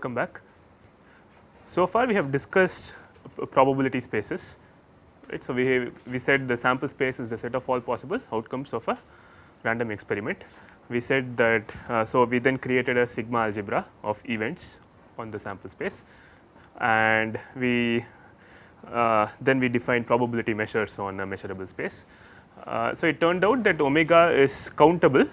Welcome back. So far we have discussed probability spaces right. So, we, we said the sample space is the set of all possible outcomes of a random experiment. We said that uh, so we then created a sigma algebra of events on the sample space and we uh, then we defined probability measures on a measurable space. Uh, so, it turned out that omega is countable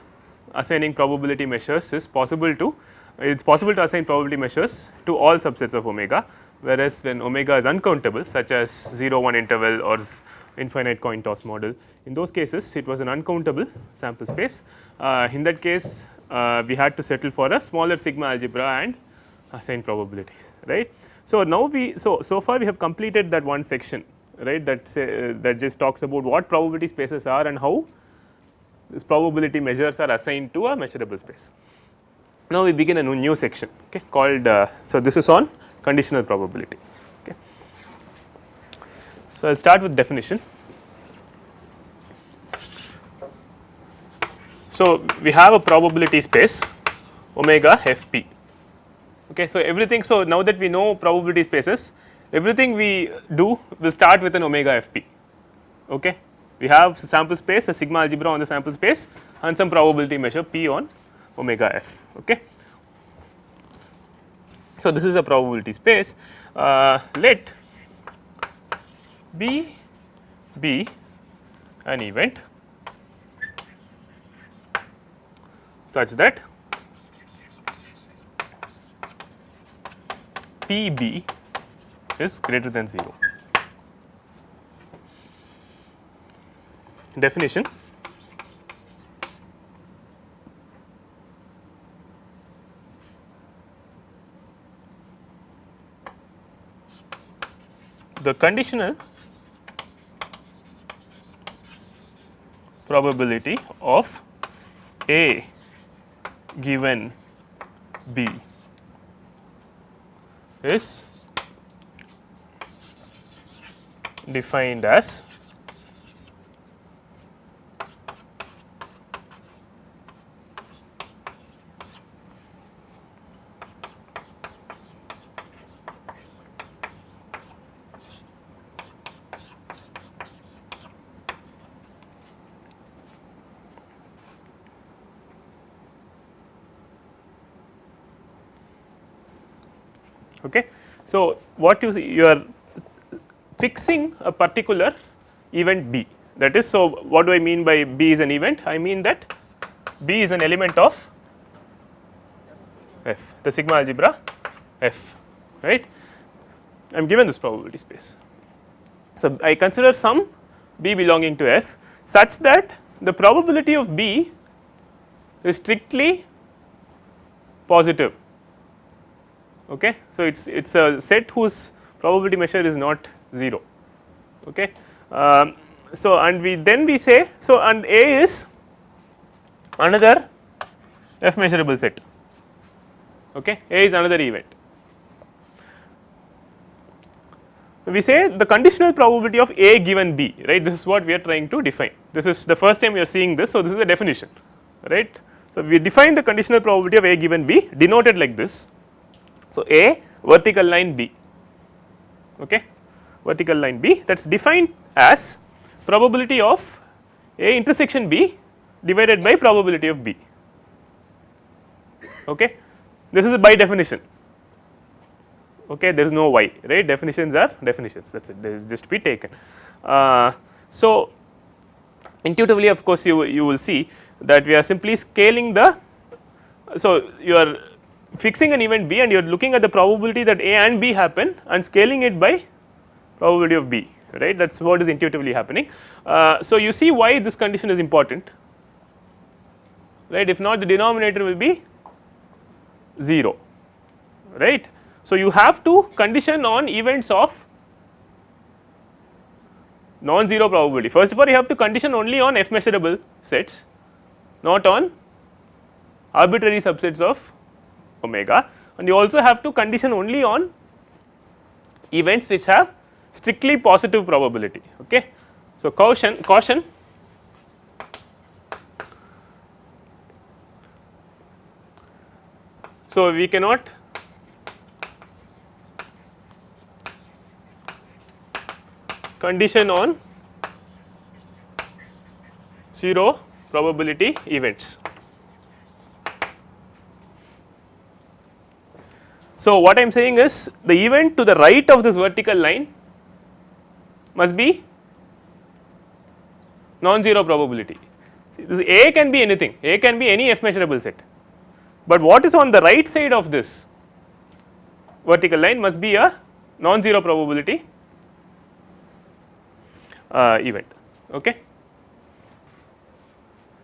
assigning probability measures is possible to it is possible to assign probability measures to all subsets of omega whereas when omega is uncountable such as 0 1 interval or infinite coin toss model in those cases it was an uncountable sample space. Uh, in that case uh, we had to settle for a smaller sigma algebra and assign probabilities right. So, now we so so far we have completed that one section right that say uh, that just talks about what probability spaces are and how this probability measures are assigned to a measurable space. Now, we begin a new section okay, called uh, so this is on conditional probability. Okay. So, I will start with definition. So, we have a probability space omega f p. Okay. So, everything so now that we know probability spaces everything we do will start with an omega f p. Okay. We have sample space a sigma algebra on the sample space and some probability measure p on omega f. Okay. So, this is a probability space uh, let B be an event such that P B is greater than 0. Definition the conditional probability of A given B is defined as Okay. So, what you see you are fixing a particular event B that is so what do I mean by B is an event? I mean that B is an element of F the sigma algebra F right? I am given this probability space. So, I consider some B belonging to F such that the probability of B is strictly positive Okay. So, it is it is a set whose probability measure is not 0. Okay. Um, so, and we then we say so and A is another f measurable set okay A is another event. We say the conditional probability of A given B right this is what we are trying to define this is the first time we are seeing this. So, this is the definition right. So, we define the conditional probability of A given B denoted like this so, A vertical line B. Okay? Vertical line B that is defined as probability of A intersection B divided by probability of B. Okay? This is by definition. Okay? There is no y right? Definitions are definitions. That is it. They just be taken. Uh, so, intuitively of course you you will see that we are simply scaling the so you are fixing an event B and you are looking at the probability that A and B happen and scaling it by probability of B right that is what is intuitively happening. Uh, so, you see why this condition is important right if not the denominator will be 0 right. So, you have to condition on events of non-zero probability first of all you have to condition only on f measurable sets not on arbitrary subsets of omega and you also have to condition only on events which have strictly positive probability. Okay. So, caution caution So, we cannot condition on 0 probability events. So, what I am saying is the event to the right of this vertical line must be non-zero probability. See, this A can be anything, A can be any f measurable set, but what is on the right side of this vertical line must be a non-zero probability uh, event. Okay.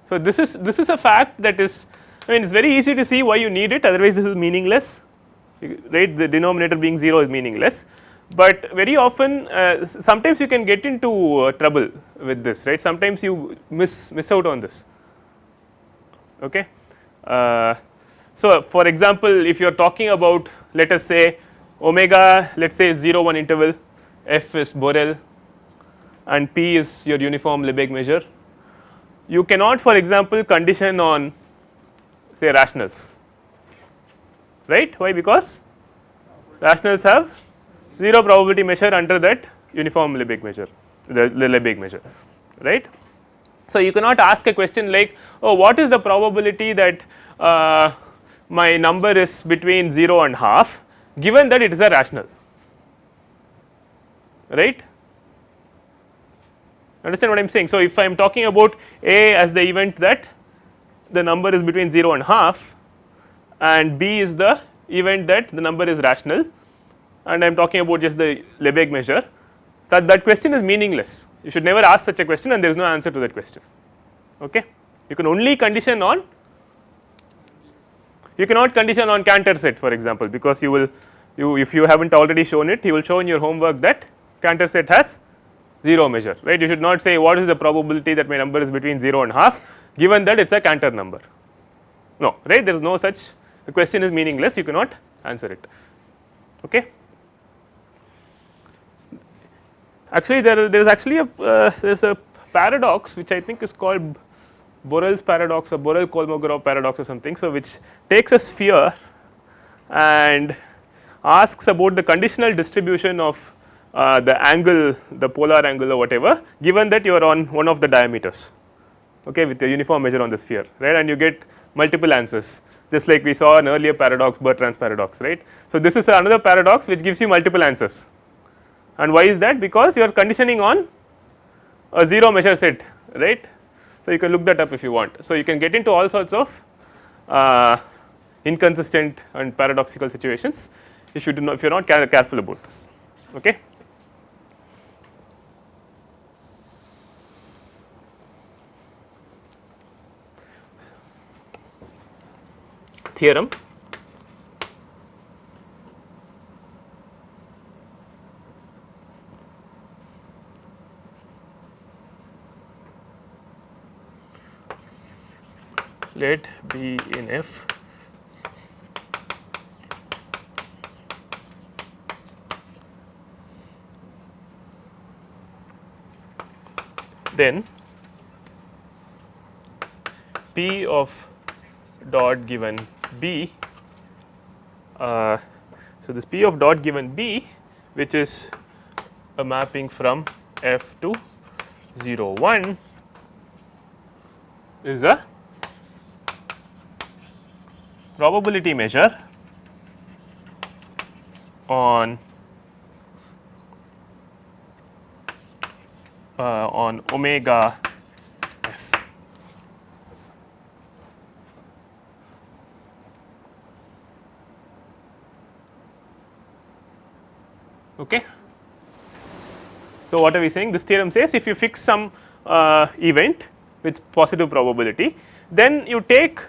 So, this is this is a fact that is I mean it is very easy to see why you need it otherwise this is meaningless right the denominator being 0 is meaningless, but very often uh, sometimes you can get into uh, trouble with this right sometimes you miss miss out on this. Okay. Uh, so, for example, if you are talking about let us say omega let us say 0 1 interval f is Borel and p is your uniform Lebesgue measure you cannot for example condition on say rationals right? Why? Because rationals have 0 probability measure under that uniform Lebesgue measure the, Lebesgue measure. Right. So, you cannot ask a question like oh what is the probability that uh, my number is between 0 and half given that it is a rational. Right? Understand what I am saying. So, if I am talking about A as the event that the number is between 0 and half and B is the event that the number is rational and I am talking about just the Lebesgue measure. So, that question is meaningless you should never ask such a question and there is no answer to that question. Okay. You can only condition on you cannot condition on Cantor set for example, because you will you if you have not already shown it you will show in your homework that Cantor set has 0 measure right you should not say what is the probability that my number is between 0 and half given that it is a Cantor number no right there is no such the question is meaningless you cannot answer it. Okay? Actually there there is actually a uh, there is a paradox which I think is called Borel's paradox or Borel Kolmogorov paradox or something so which takes a sphere and asks about the conditional distribution of uh, the angle the polar angle or whatever given that you are on one of the diameters okay with a uniform measure on the sphere right? And you get multiple answers just like we saw an earlier paradox Bertrand's paradox right. So, this is another paradox which gives you multiple answers and why is that because you are conditioning on a 0 measure set right. So, you can look that up if you want. So, you can get into all sorts of uh, inconsistent and paradoxical situations if you do not if you are not careful about this okay. Theorem. Let B in F then P of dot given B. Uh, so, this P of dot given B which is a mapping from F to 0 1 is a probability measure on uh, on omega Okay. So, what are we saying? This theorem says if you fix some uh, event with positive probability, then you take,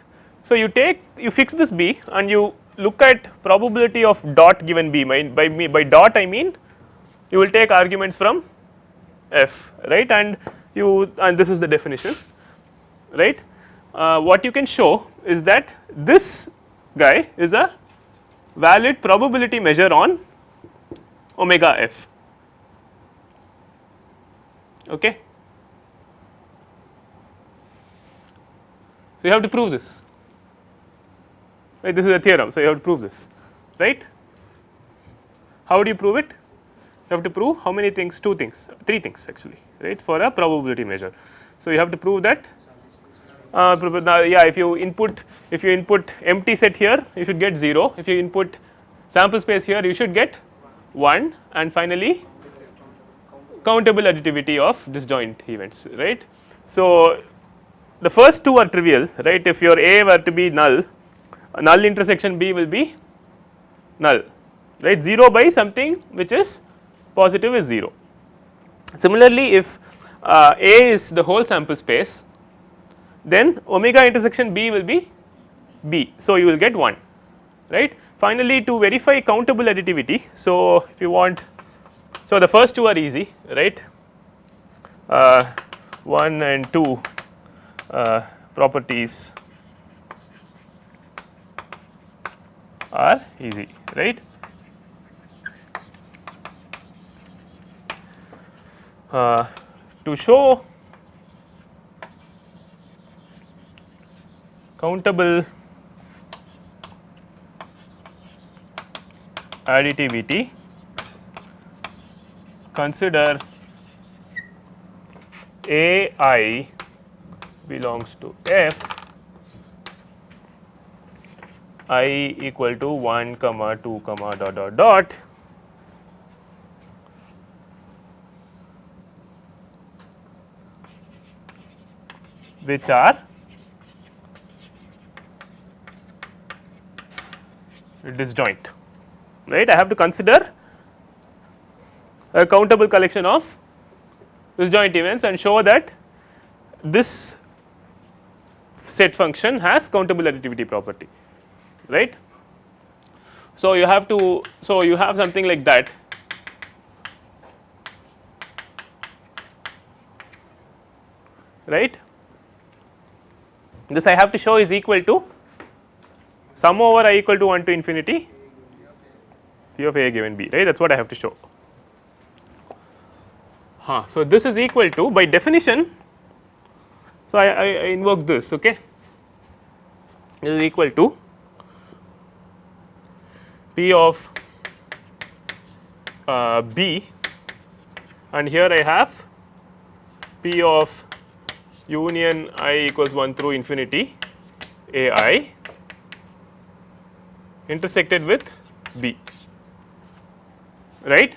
so you take, you fix this B and you look at probability of dot given B by, by, by dot I mean you will take arguments from F right and you and this is the definition right. Uh, what you can show is that this guy is a valid probability measure on omega f okay. So, you have to prove this right this is a theorem. So, you have to prove this right. How do you prove it? you have to prove how many things two things three things actually right for a probability measure. So, you have to prove that uh, yeah if you input if you input empty set here you should get 0 if you input sample space here you should get 1 and finally countable additivity of disjoint events right. So, the first two are trivial right if your A were to be null null intersection B will be null right 0 by something which is positive is 0. Similarly, if uh, A is the whole sample space then omega intersection B will be B. So, you will get 1 right. Finally, to verify countable additivity. So, if you want so the first two are easy right uh, 1 and 2 uh, properties are easy right. Uh, to show countable additivity. Consider A i belongs to f. I equal to 1 comma 2 comma dot dot dot. Which are disjoint right I have to consider a countable collection of disjoint events and show that this set function has countable additivity property. Right. So, you have to so you have something like that. Right? This I have to show is equal to sum over i equal to 1 to infinity phi of a given b right that is what I have to show. Huh. So, this is equal to by definition. So, I, I, I invoke this okay this is equal to p of uh, b and here I have p of union i equals 1 through infinity a i intersected with B, right.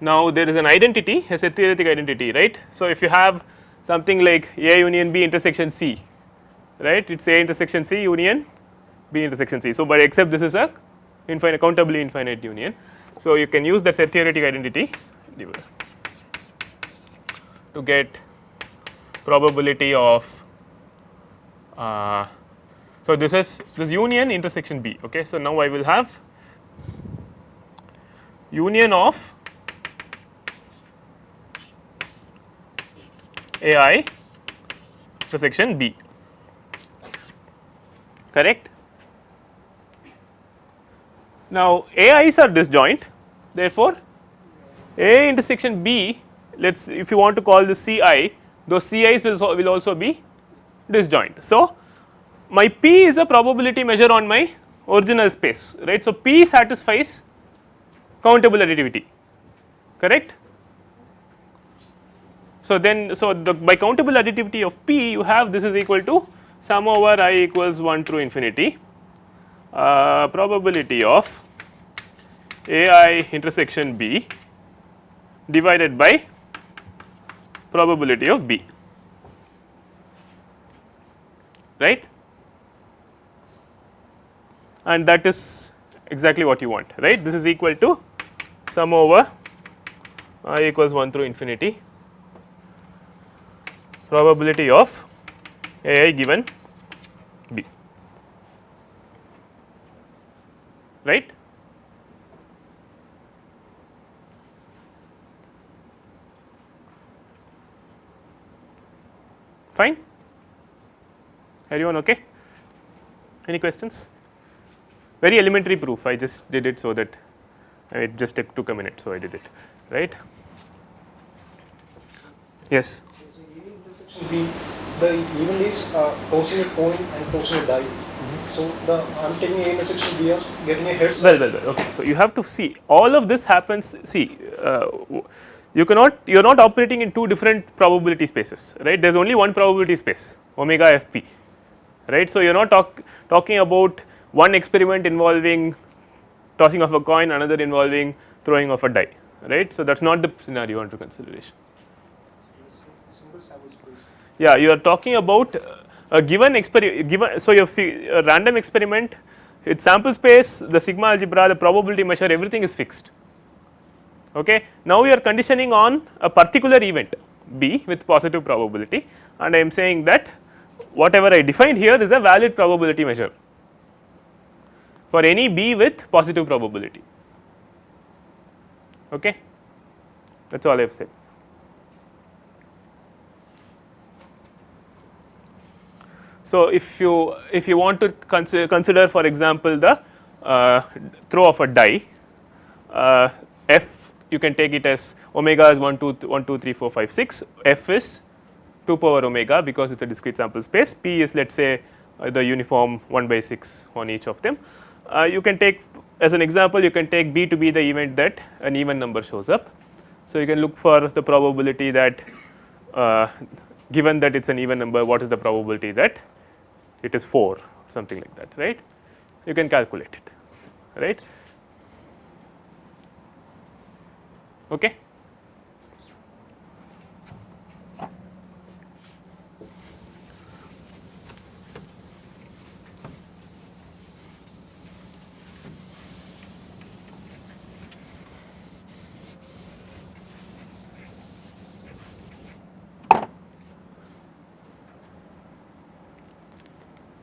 Now, there is an identity as a theoretic identity right. So, if you have something like A union B intersection C right it is A intersection C union B intersection C. So, but except this is a infinite countably infinite union. So, you can use that set theoretic identity to get probability of uh, so this is this union intersection B okay so now I will have union of AI intersection B correct now AIs are disjoint therefore A intersection B let us if you want to call this CI those CIs will, will also be disjoint. So, my P is a probability measure on my original space right. So, P satisfies countable additivity correct. So, then so the by countable additivity of P you have this is equal to sum over i equals 1 through infinity uh, probability of a i intersection B divided by probability of B right and that is exactly what you want right? This is equal to sum over i equals 1 through infinity. Probability of a i given b. Right? Fine? Everyone okay? Any questions very elementary proof I just did it so that it just took a minute so I did it right yes so intersection B the even is uh, tossing a coin and a die mm -hmm. so the I'm taking A intersection B of getting a heads. Well, well, well. Okay. So you have to see all of this happens. See, uh, you cannot you are not operating in two different probability spaces, right? There is only one probability space, omega fp, right? So you are not talk, talking about one experiment involving tossing of a coin, another involving throwing of a die, right? So that is not the scenario under consideration. Yeah, you are talking about uh, a given experiment, given, so your random experiment, its sample space, the sigma algebra, the probability measure, everything is fixed. Okay. Now, we are conditioning on a particular event B with positive probability and I am saying that whatever I defined here is a valid probability measure for any B with positive probability. Okay. That is all I have said. So, if you if you want to consider, consider for example, the uh, throw of a die uh, f you can take it as omega is 1 2 1 2 3 4 5 6 f is 2 power omega because it is a discrete sample space p is let us say uh, the uniform 1 by 6 on each of them. Uh, you can take as an example you can take b to be the event that an even number shows up. So, you can look for the probability that uh, given that it is an even number what is the probability that it is 4 something like that right? You can calculate it right? Okay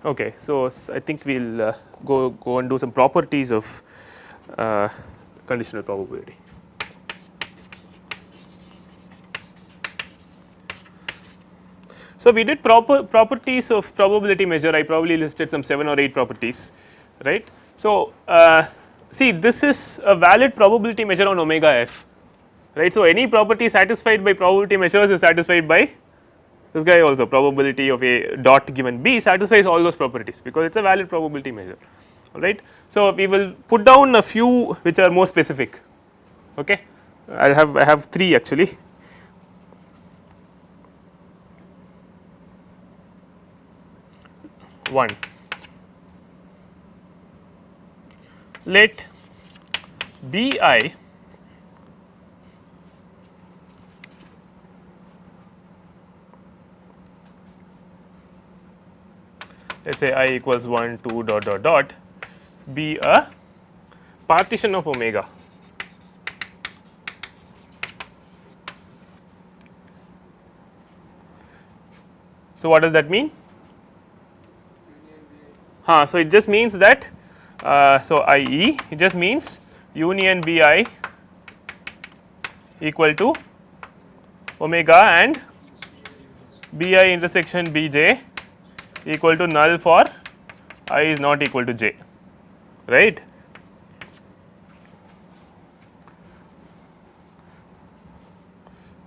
Okay, so I think we will uh, go go and do some properties of uh, conditional probability. So we did proper properties of probability measure. I probably listed some seven or eight properties, right? So uh, see, this is a valid probability measure on omega f, right? So any property satisfied by probability measures is satisfied by this guy also probability of a dot given b satisfies all those properties because it is a valid probability measure alright. So, we will put down a few which are more specific okay. I have I have 3 actually. One let B i let us say i equals 1 2 dot dot dot be a partition of omega. So, what does that mean? Huh, so, it just means that uh, so I e it just means union B i equal to omega and B i intersection B j equal to null for i is not equal to j right.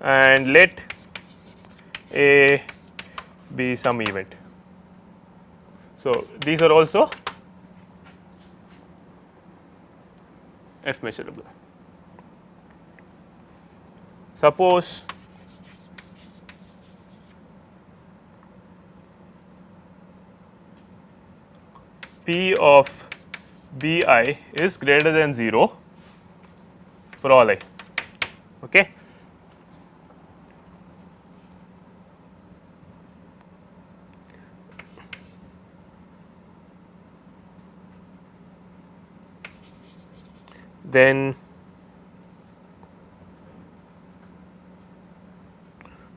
and let a be some event. So, these are also f measurable. Suppose P of B i is greater than 0 for all i. Okay. Then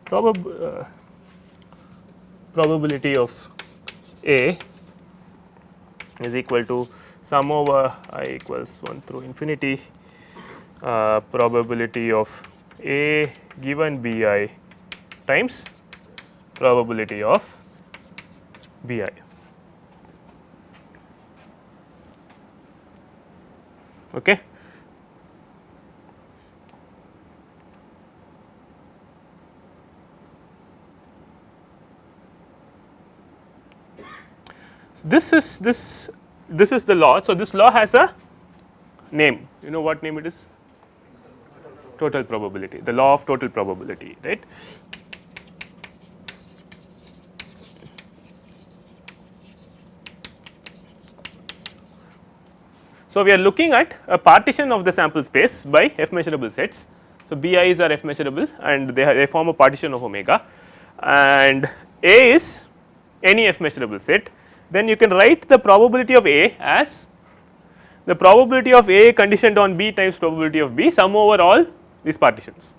probab uh, probability of A is equal to sum over i equals 1 through infinity uh, probability of a given b i times probability of b i. Okay. This is this this is the law. So, this law has a name you know what name it is total probability the law of total probability right. So, we are looking at a partition of the sample space by f measurable sets. So, bi's are f measurable and they, they form a partition of omega and A is any f measurable set then you can write the probability of A as the probability of A conditioned on B times probability of B sum over all these partitions.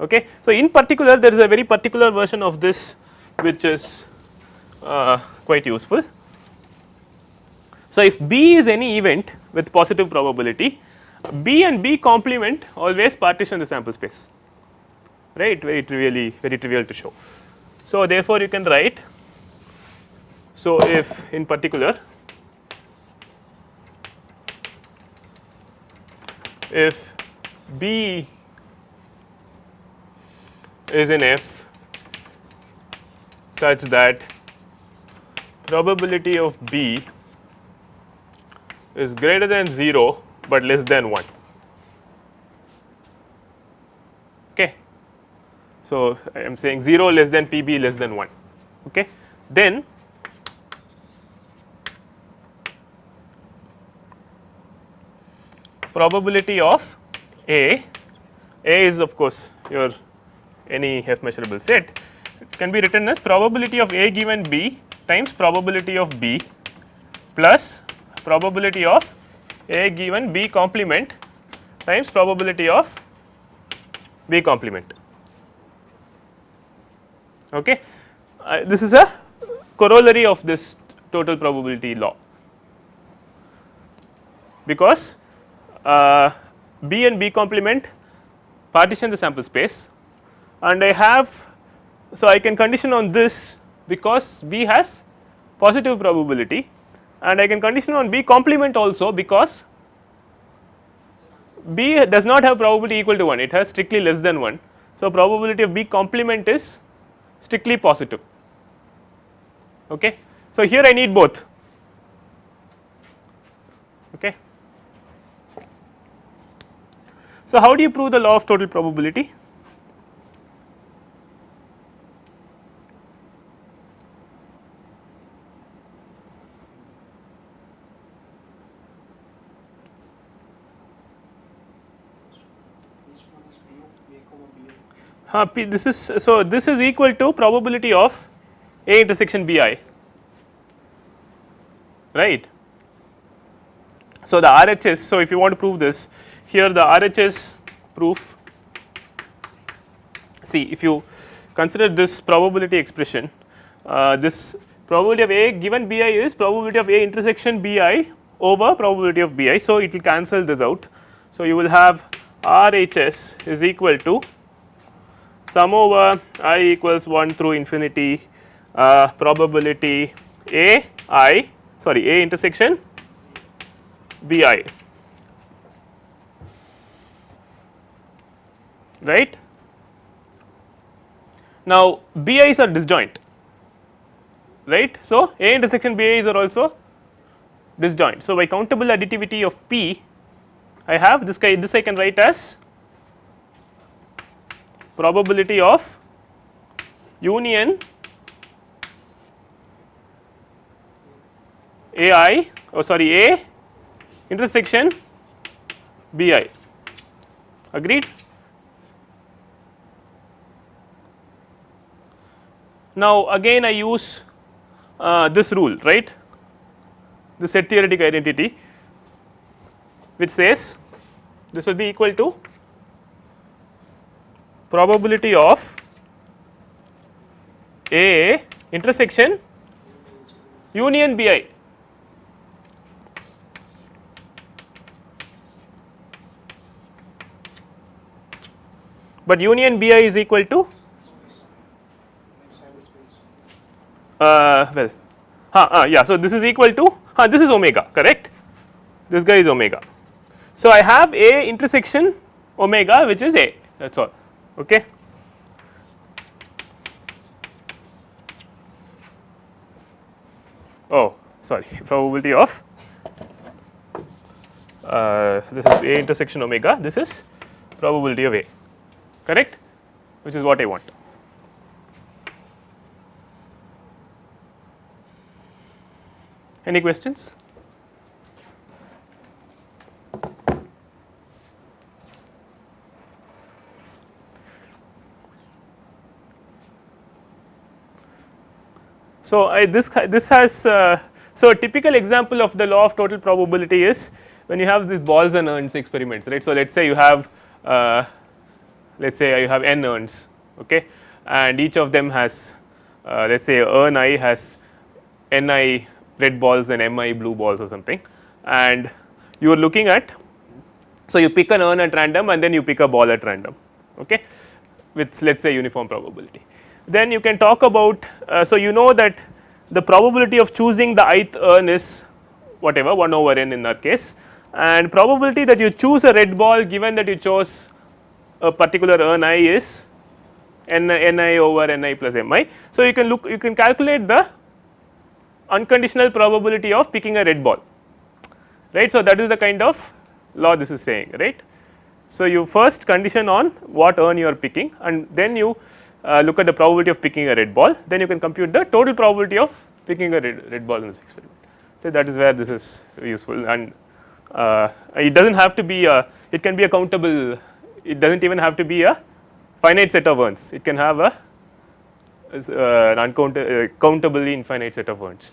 Okay. So, in particular there is a very particular version of this which is uh, quite useful. So, if B is any event with positive probability B and B complement always partition the sample space right very trivially very trivial to show. So, therefore, you can write so if in particular if B is in F such that probability of B is greater than 0, but less than 1. Okay. So, I am saying 0 less than P B less than 1. Okay. Then probability of A, A is of course your any f measurable set it can be written as probability of A given B times probability of B plus probability of A given B complement times probability of B complement. Okay. Uh, this is a corollary of this total probability law because Uh, B and B complement partition the sample space and I have so I can condition on this because B has positive probability and I can condition on B complement also because B does not have probability equal to 1 it has strictly less than 1. So, probability of B complement is strictly positive. Okay. So, here I need both okay. So, how do you prove the law of total probability? Uh, P, this is so this is equal to probability of A intersection B i right. So, the RHS so if you want to prove this here the RHS proof see if you consider this probability expression uh, this probability of A given B i is probability of A intersection B i over probability of B i. So, it will cancel this out. So, you will have RHS is equal to sum over i equals 1 through infinity uh, probability a i sorry a intersection b i right. Now, b i's are disjoint right. So, a intersection b i's are also disjoint. So, by countable additivity of p I have this guy this I can write as probability of union A i oh sorry A intersection B i agreed. Now again I use uh, this rule right the set theoretic identity which says this will be equal to probability of A intersection union B i. But union B i is equal to Sample space. Uh, well uh, yeah. So, this is equal to this is omega correct this guy is omega. So, I have A intersection omega which is A that is all okay. Oh sorry probability of uh, this is A intersection omega this is probability of A correct which is what I want. Any questions? So, I this this has uh, so a typical example of the law of total probability is when you have these balls and urns experiments right. So, let us say you have uh, let us say you have n urns okay and each of them has uh, let us say urn i has n i red balls and m i blue balls or something. And you are looking at so you pick an urn at random and then you pick a ball at random okay with let us say uniform probability. Then you can talk about uh, so you know that the probability of choosing the ith urn is whatever 1 over n in that case. And probability that you choose a red ball given that you chose a particular urn i is n, n i over n i plus m i. So, you can look you can calculate the unconditional probability of picking a red ball right. So, that is the kind of law this is saying right. So, you first condition on what urn you are picking and then you uh, look at the probability of picking a red ball then you can compute the total probability of picking a red, red ball in this experiment. So, that is where this is useful and uh, it does not have to be a it can be a countable it does not even have to be a finite set of urns it can have a uh, an uncountable uh, countably infinite set of urns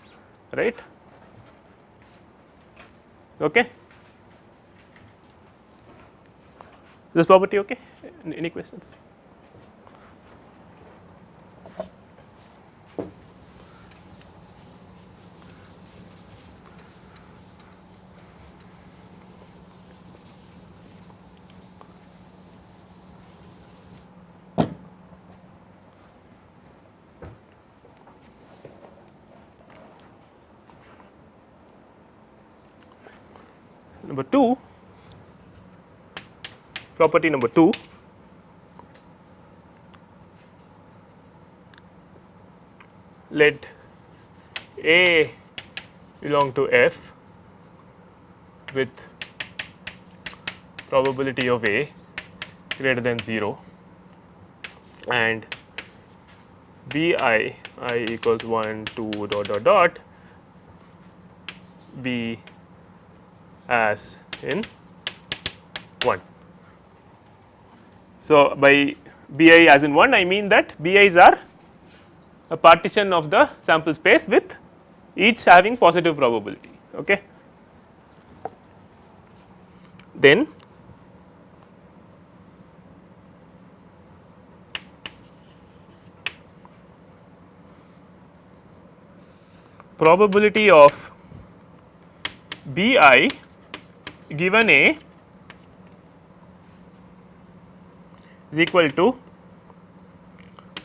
right? Okay? This property okay? Any questions number 2 property number 2 let A belong to F with probability of A greater than 0 and B i i equals 1 2 dot dot dot. B as in 1. So, by B i as in 1 I mean that B i's are a partition of the sample space with each having positive probability. Okay. Then probability of B i given A is equal to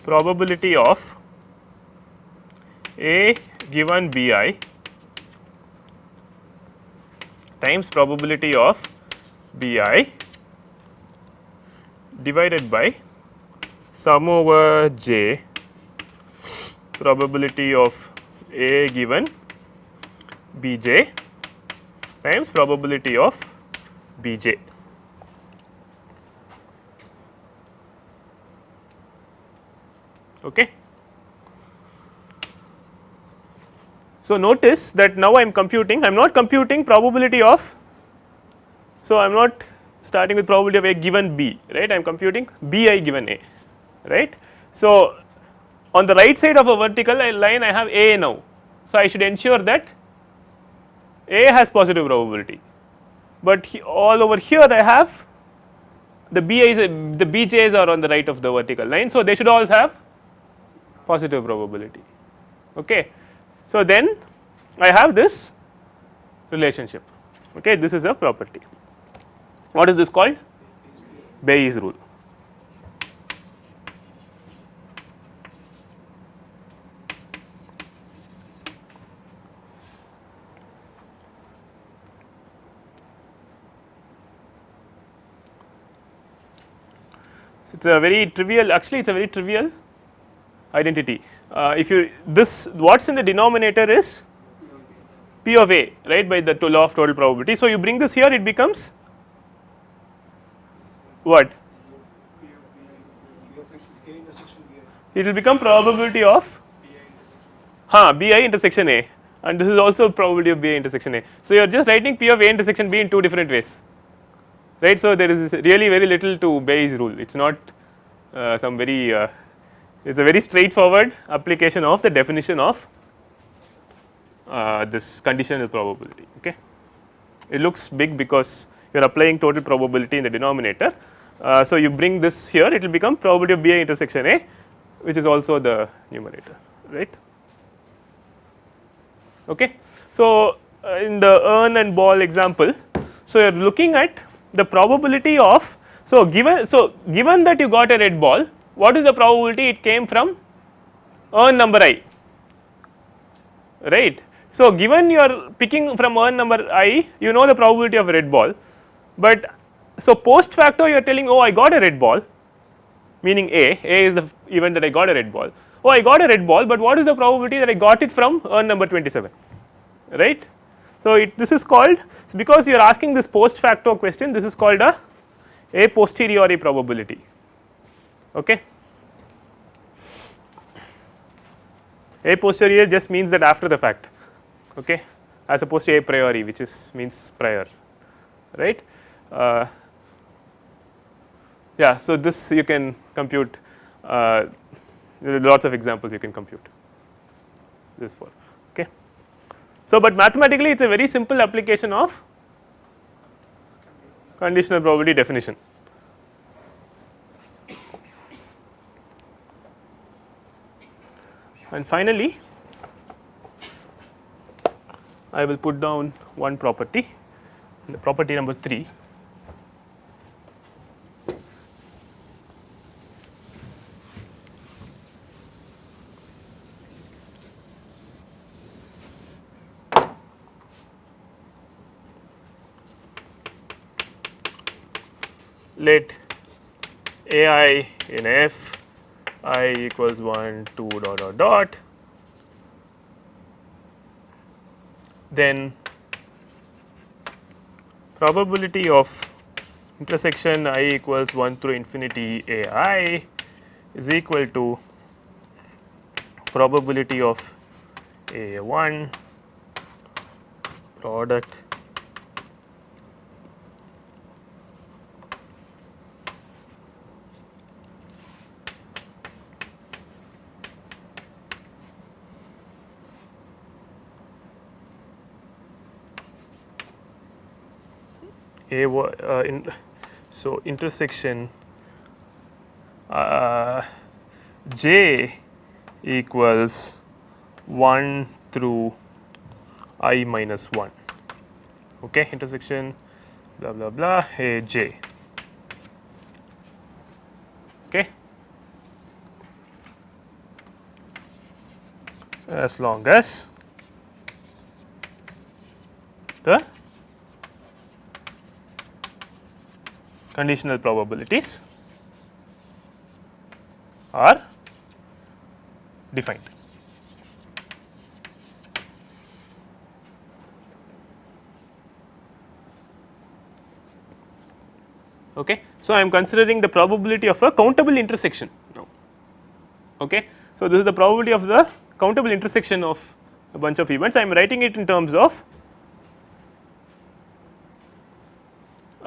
probability of A given B i times probability of B i divided by sum over j probability of A given B j times probability of B j. Okay. So, notice that now I am computing I am not computing probability of. So, I am not starting with probability of A given B right I am computing B i given A right. So, on the right side of a vertical line I have A now. So, I should ensure that a has positive probability, but he, all over here I have the BI's the BJ's are on the right of the vertical line. So, they should all have positive probability. Okay. So, then I have this relationship okay this is a property. What is this called? Bayes rule. A very trivial actually it is a very trivial identity. Uh, if you this what is in the denominator is P of A right by the law of total probability. So, you bring this here it becomes what? It will become probability of huh, B i intersection A and this is also probability of B i intersection A. So, you are just writing P of A intersection B in two different ways right. So, there is really very little to Bayes rule it is not some very uh, it is a very straightforward application of the definition of uh, this conditional probability. Okay. It looks big because you are applying total probability in the denominator. Uh, so, you bring this here it will become probability of B i intersection A which is also the numerator right. Okay. So, uh, in the urn and ball example, so you are looking at the probability of so given so given that you got a red ball what is the probability it came from urn number i right. So, given you are picking from urn number i you know the probability of a red ball, but so post facto you are telling oh I got a red ball meaning A, A is the event that I got a red ball. Oh, I got a red ball, but what is the probability that I got it from urn number 27, right. So, it this is called because you are asking this post facto question this is called a a posteriori probability. Okay. A posteriori just means that after the fact okay, as opposed to a priori which is means prior right. Uh, yeah, so this you can compute uh, lots of examples you can compute this for okay. So, but mathematically it is a very simple application of conditional probability definition. And finally, I will put down one property the property number 3 let a i in f i equals 1 2 dot dot dot. Then probability of intersection i equals 1 through infinity a i is equal to probability of a 1 product a uh, in so intersection uh, j equals 1 through i minus 1 okay intersection blah blah blah a j. Okay? As long as the conditional probabilities are defined. Okay. So, I am considering the probability of a countable intersection now. Okay. So, this is the probability of the countable intersection of a bunch of events. I am writing it in terms of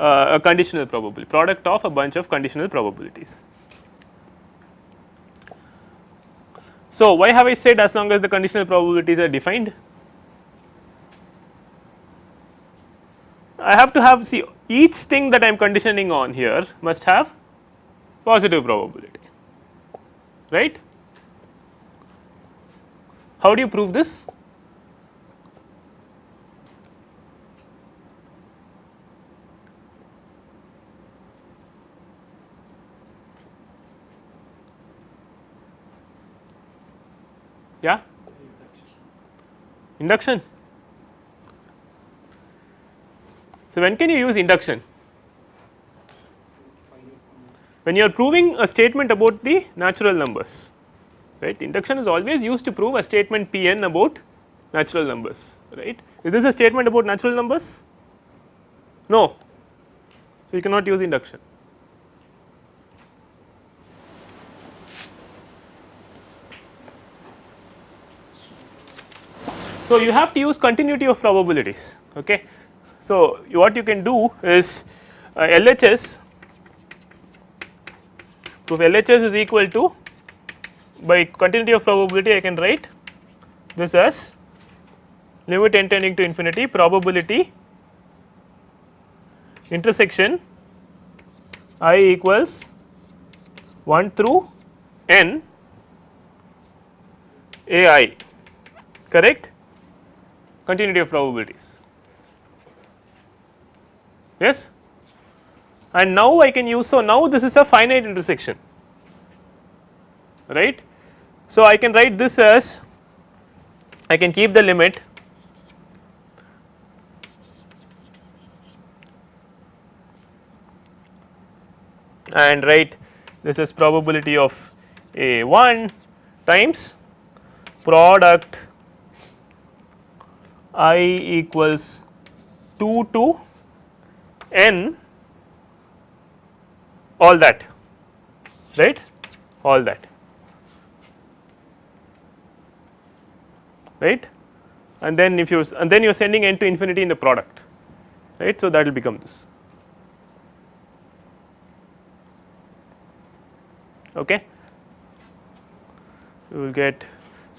uh, a conditional probability product of a bunch of conditional probabilities. So, why have I said as long as the conditional probabilities are defined? I have to have see each thing that I am conditioning on here must have positive probability right. How do you prove this? Yeah, induction. So, when can you use induction? When you are proving a statement about the natural numbers, right. Induction is always used to prove a statement P n about natural numbers right. Is this a statement about natural numbers? No. So, you cannot use induction. So, you have to use continuity of probabilities. Okay. So, what you can do is uh, LHS so if LHS is equal to by continuity of probability I can write this as limit n tending to infinity probability intersection i equals 1 through n a i correct continuity of probabilities yes and now I can use so now this is a finite intersection right. So, I can write this as I can keep the limit and write this is probability of a 1 times product i equals 2 to n all that right all that right and then if you and then you are sending n to infinity in the product right. So, that will become this okay. You will get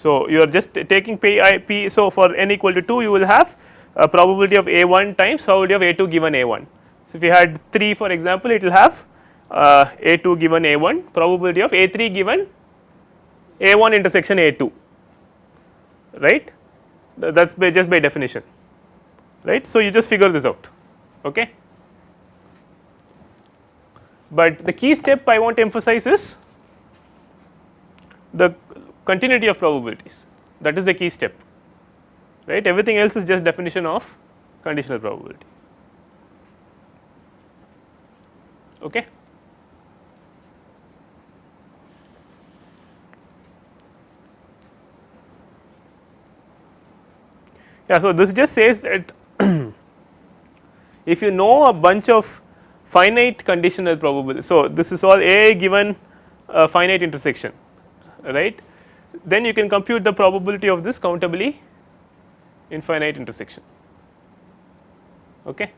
so you are just taking p i p so for n equal to 2 you will have a probability of a 1 times probability of a 2 given a 1. So, if you had 3 for example it will have uh, a 2 given a 1 probability of a 3 given a 1 intersection a 2 right that is by just by definition right. So, you just figure this out okay. But the key step I want to emphasize is the continuity of probabilities that is the key step right everything else is just definition of conditional probability okay. Yeah, so this just says that if you know a bunch of finite conditional probability. So, this is all A given a finite intersection right then you can compute the probability of this countably infinite intersection okay.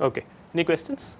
Okay. Any questions?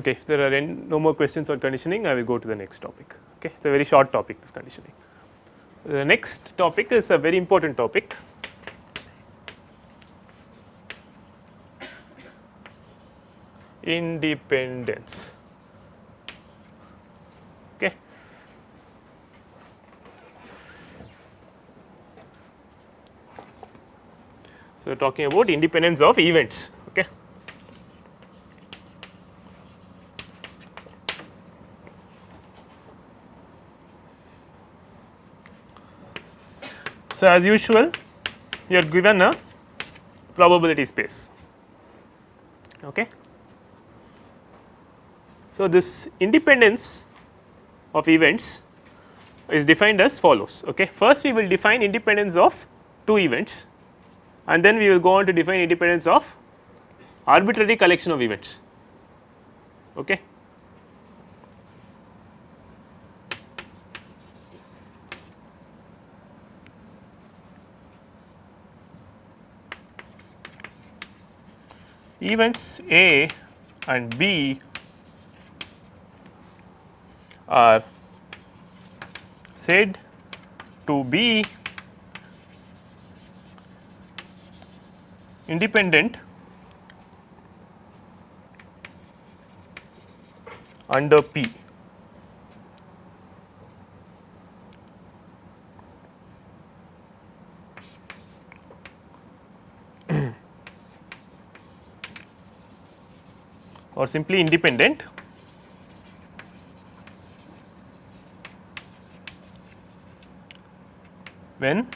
Okay, if there are any, no more questions on conditioning, I will go to the next topic. Okay, it's a very short topic. This conditioning. The next topic is a very important topic. Independence. Okay. So, talking about independence of events. Okay. So, as usual you are given a probability space. Okay. So, this independence of events is defined as follows. Okay. First we will define independence of two events and then we will go on to define independence of arbitrary collection of events. Okay. Events A and B are said to be independent under P. or simply independent when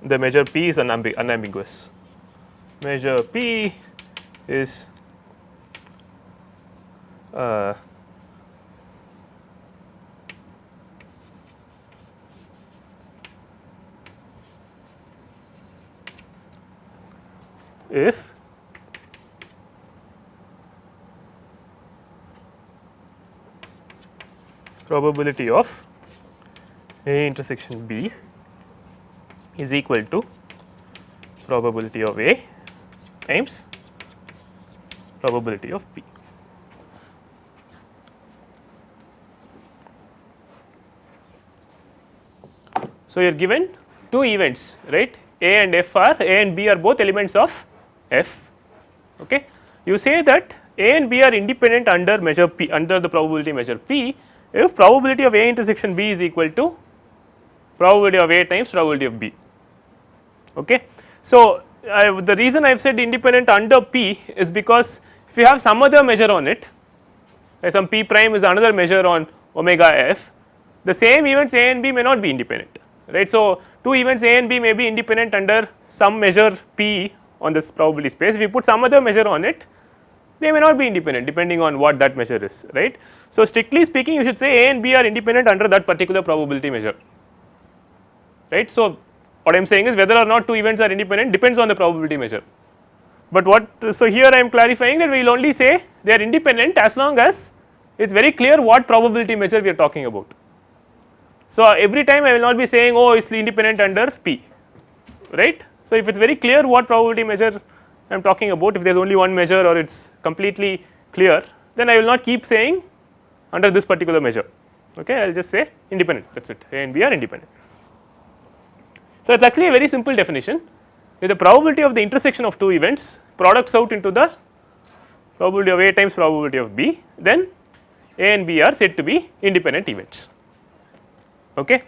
the measure P is unambi unambiguous. Measure P is uh, if probability of A intersection B is equal to probability of A times probability of B. So, you are given two events right A and F are A and B are both elements of F. Okay. You say that A and B are independent under measure P under the probability measure P if probability of A intersection B is equal to probability of A times probability of B. Okay. So, I, the reason I have said independent under P is because if you have some other measure on it some P prime is another measure on omega f the same events A and B may not be independent right. So, two events A and B may be independent under some measure P on this probability space if you put some other measure on it they may not be independent depending on what that measure is right. So, strictly speaking you should say A and B are independent under that particular probability measure right. So, what I am saying is whether or not two events are independent depends on the probability measure, but what so here I am clarifying that we will only say they are independent as long as it is very clear what probability measure we are talking about. So, every time I will not be saying oh it is independent under P right. So, if it is very clear what probability measure I am talking about if there is only one measure or it is completely clear then I will not keep saying under this particular measure okay I will just say independent that is it A and B are independent. So, it is actually a very simple definition with the probability of the intersection of two events products out into the probability of A times probability of B then A and B are said to be independent events. Okay.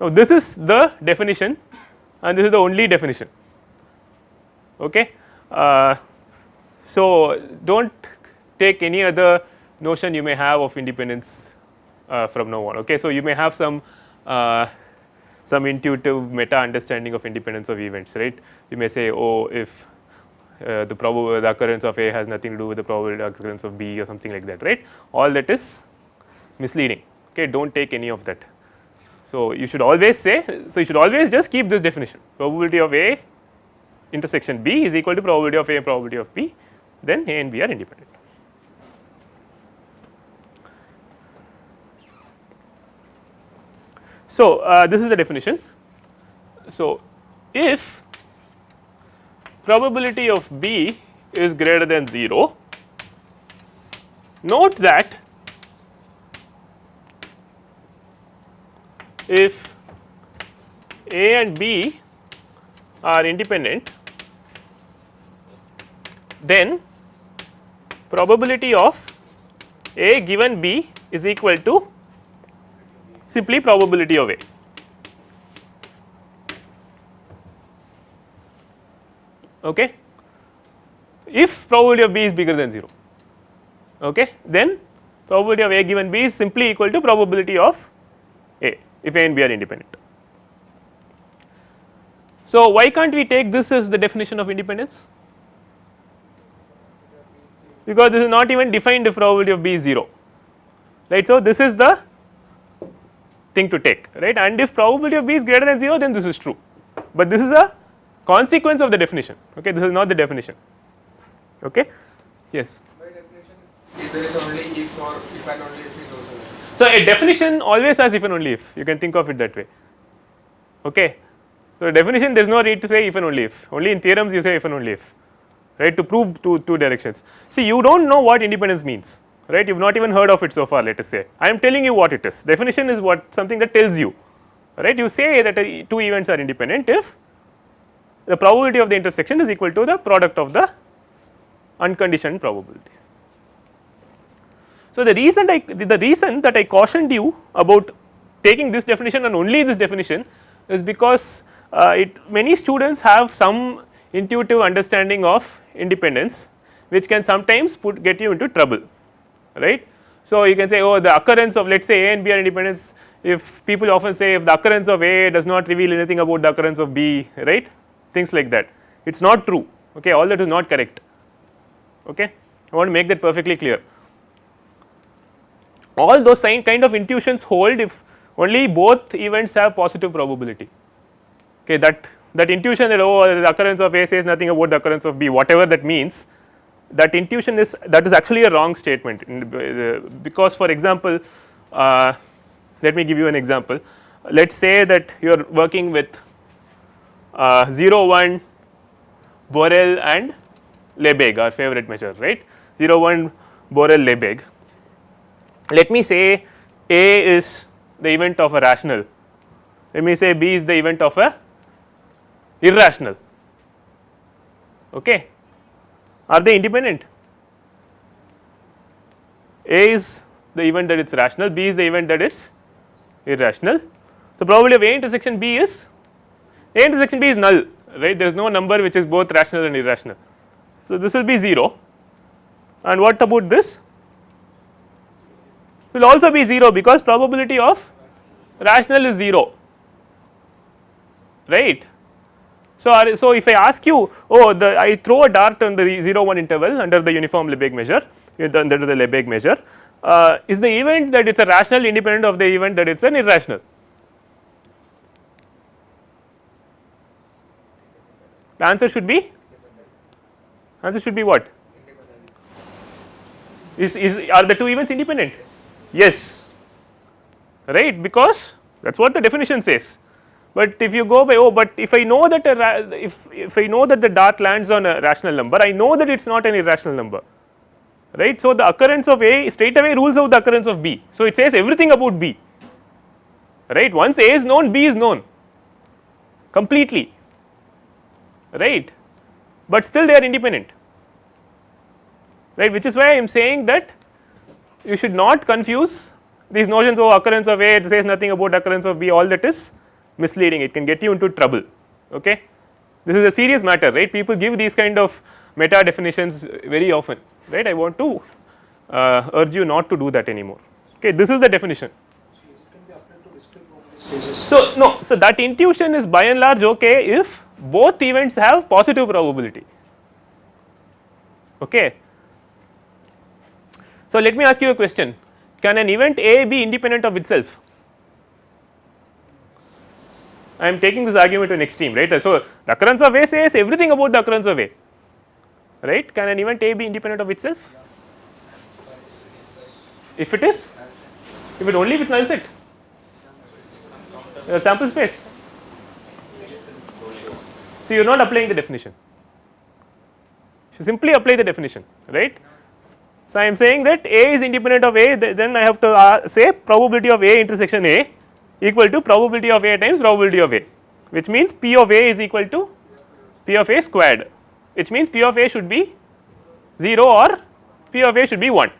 Now, this is the definition and this is the only definition. Okay. Uh, so, do not take any other notion you may have of independence uh, from now on. Okay. So, you may have some uh, some intuitive meta understanding of independence of events right. You may say oh if uh, the probable the occurrence of A has nothing to do with the probability occurrence of B or something like that right all that is misleading okay do not take any of that. So, you should always say so you should always just keep this definition probability of A intersection B is equal to probability of A and probability of B then A and B are independent. So, uh, this is the definition. So, if probability of B is greater than 0, note that if A and B are independent, then probability of A given B is equal to simply probability of A. Okay. If probability of B is bigger than 0, okay, then probability of A given B is simply equal to probability of A if A and B are independent. So, why can't we take this as the definition of independence? Because this is not even defined if probability of B is 0 right. So, this is the thing to take right and if probability of B is greater than 0 then this is true, but this is a consequence of the definition okay this is not the definition okay yes. By definition, if there is only if or if and only if is also there. So, a definition always has if and only if you can think of it that way okay. So, definition there is no need to say if and only if only in theorems you say if and only if right to prove two, two directions. See you do not know what independence means right? You have not even heard of it so far let us say. I am telling you what it is. Definition is what something that tells you. Right? You say that uh, two events are independent if the probability of the intersection is equal to the product of the unconditioned probabilities. So, the reason I the reason that I cautioned you about taking this definition and only this definition is because uh, it many students have some intuitive understanding of independence which can sometimes put get you into trouble right. So, you can say oh the occurrence of let us say A and B are independence if people often say if the occurrence of A does not reveal anything about the occurrence of B right? Things like that. It is not true okay? All that is not correct okay? I want to make that perfectly clear. All those kind of intuitions hold if only both events have positive probability okay? That that intuition that oh the occurrence of A says nothing about the occurrence of B whatever that means that intuition is that is actually a wrong statement. Because for example uh, let me give you an example. Let us say that you are working with uh, 0 1 Borel and Lebesgue our favorite measure right? 0 1 Borel Lebesgue. Let me say A is the event of a rational. Let me say B is the event of a irrational. Okay are they independent A is the event that it is rational B is the event that it is irrational. So, probability of A intersection B is A intersection B is null right there is no number which is both rational and irrational. So, this will be 0 and what about this will also be 0 because probability of rational is 0 right. So, so if I ask you oh the I throw a dart on the 0 1 interval under the uniform Lebesgue measure under the Lebesgue measure uh, is the event that it is a rational independent of the event that it is an irrational. The answer should be? Answer should be what? Is, is are the two events independent? Yes. Right? Because that is what the definition says but if you go by oh but if I know that a if, if I know that the dart lands on a rational number I know that it is not an irrational number. Right. So, the occurrence of A straight away rules out the occurrence of B. So, it says everything about B. Right? Once A is known B is known. Completely. Right, but still they are independent. Right? Which is why I am saying that you should not confuse these notions of occurrence of A it says nothing about occurrence of B all that is misleading. It can get you into trouble. Okay. This is a serious matter right? People give these kind of meta definitions very often right? I want to uh, urge you not to do that anymore. Okay? This is the definition. So no. So that intuition is by and large okay if both events have positive probability. Okay. So let me ask you a question. Can an event A be independent of itself I am taking this argument to an extreme right. So the occurrence of A says everything about the occurrence of A right? Can an event A be independent of itself? If it is if it only with null set. Uh, sample space. So you are not applying the definition. You simply apply the definition right? So I am saying that A is independent of A then I have to uh, say probability of A intersection A equal to probability of A times probability of A which means P of A is equal to P of A squared which means P of A should be 0 or P of A should be 1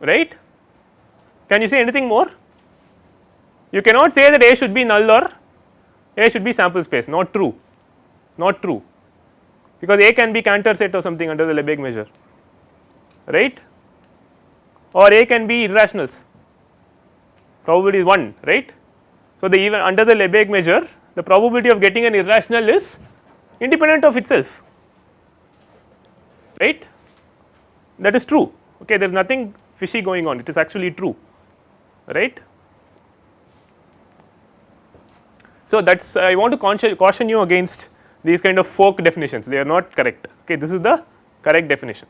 right. Can you say anything more? You cannot say that A should be null or A should be sample space. Not true. Not true. Because A can be Cantor set or something under the Lebesgue measure. Right? Or A can be irrationals probability is 1 right. So, the even under the Lebesgue measure the probability of getting an irrational is independent of itself right that is true okay there is nothing fishy going on it is actually true right. So, that is I want to caution you against these kind of folk definitions they are not correct okay this is the correct definition.